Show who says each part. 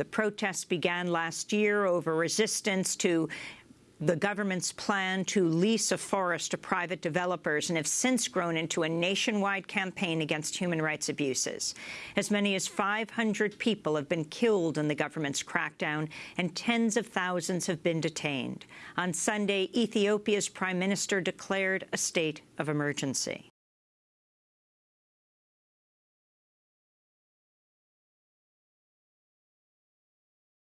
Speaker 1: The protests began last year over resistance to the government's plan to lease a forest to private developers and have since grown into a nationwide campaign against human rights abuses. As many as 500 people have been killed in the government's crackdown, and tens of thousands have been detained. On Sunday, Ethiopia's prime minister declared a state of emergency.